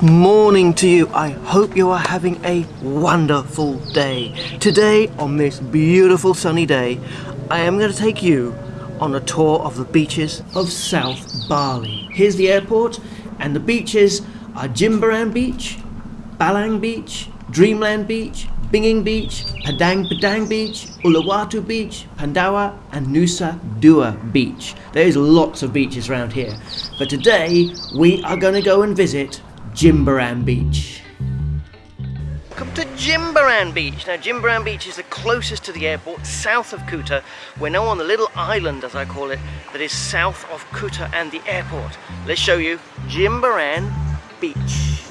Morning to you. I hope you are having a wonderful day. Today, on this beautiful sunny day, I am going to take you on a tour of the beaches of South Bali. Here's the airport, and the beaches are Jimbaran Beach, Balang Beach, Dreamland Beach, Bingin Beach, Padang Padang Beach, Uluwatu Beach, Pandawa, and Nusa Dua Beach. There's lots of beaches around here, but today we are going to go and visit Jimbaran Beach. Come to Jimbaran Beach. Now, Jimbaran Beach is the closest to the airport, south of Kuta. We're now on the little island, as I call it, that is south of Kuta and the airport. Let's show you Jimbaran Beach.